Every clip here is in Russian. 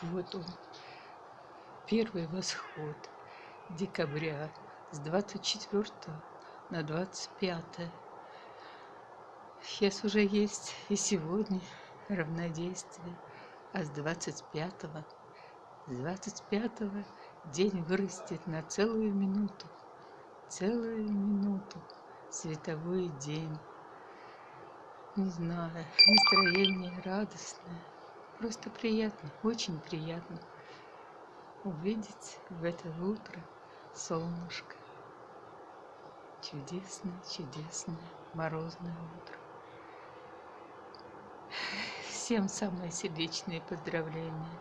Вот он, первый восход декабря с 24 на 25. Сейчас уже есть и сегодня равнодействие, а с 25 с 25 день вырастет на целую минуту, целую минуту, световой день. Не знаю, настроение радостное. Просто приятно, очень приятно увидеть в это утро солнышко. Чудесное, чудесное морозное утро. Всем самые сердечные поздравления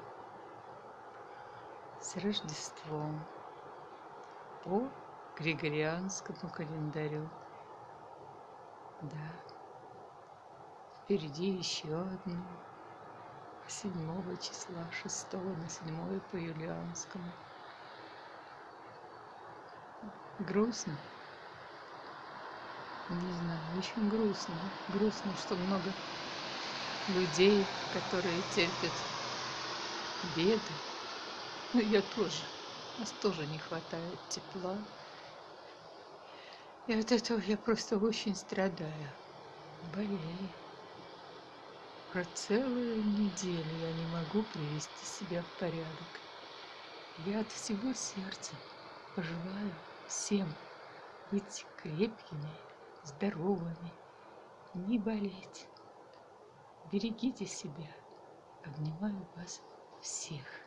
с Рождеством по Григорианскому календарю. Да, впереди еще одно 7 числа, 6 на 7 по юлианскому. Грустно? Не знаю, очень грустно. Грустно, что много людей, которые терпят беды. Ну, я тоже. Нас тоже не хватает тепла. И от этого я просто очень страдаю. Болею. Про целую неделю я не могу привести себя в порядок. Я от всего сердца пожелаю всем быть крепкими, здоровыми, не болеть. Берегите себя. Обнимаю вас всех.